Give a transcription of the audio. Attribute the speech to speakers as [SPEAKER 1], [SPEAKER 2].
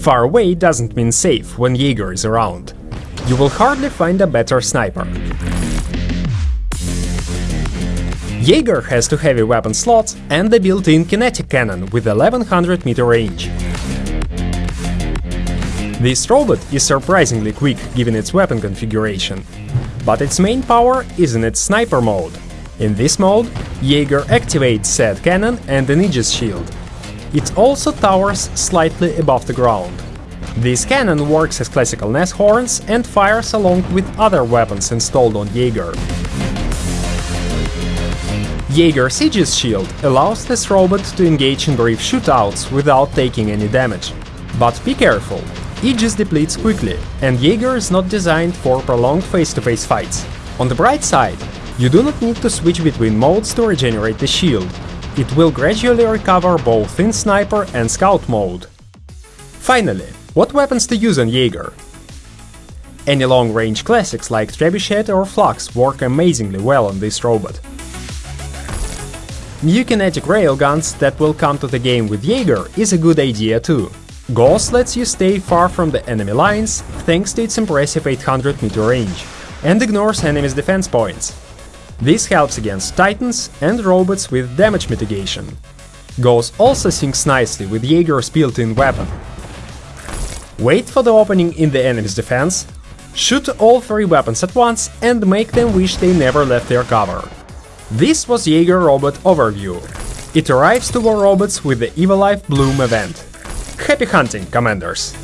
[SPEAKER 1] Far away doesn't mean safe when Jaeger is around. You will hardly find a better sniper. Jaeger has two heavy weapon slots and a built-in kinetic cannon with 1100 meter range. This robot is surprisingly quick given its weapon configuration, but its main power is in its sniper mode. In this mode, Jaeger activates said cannon and an Aegis shield. It also towers slightly above the ground. This cannon works as classical Nashorns and fires along with other weapons installed on Jaeger. Jaeger's Aegis shield allows this robot to engage in brief shootouts without taking any damage. But be careful, Aegis depletes quickly, and Jaeger is not designed for prolonged face-to-face -face fights. On the bright side, you do not need to switch between modes to regenerate the shield. It will gradually recover both in Sniper and Scout mode. Finally, what weapons to use on Jaeger? Any long-range classics like Trebuchet or Flux work amazingly well on this robot. New kinetic railguns that will come to the game with Jaeger is a good idea too. Gauss lets you stay far from the enemy lines thanks to its impressive 800 meter range, and ignores enemies' defense points. This helps against titans and robots with damage mitigation. Gauss also syncs nicely with Jaeger's built-in weapon. Wait for the opening in the enemy's defense, shoot all three weapons at once and make them wish they never left their cover. This was Jaeger Robot Overview. It arrives to War Robots with the Evilife Bloom event. Happy hunting, Commanders!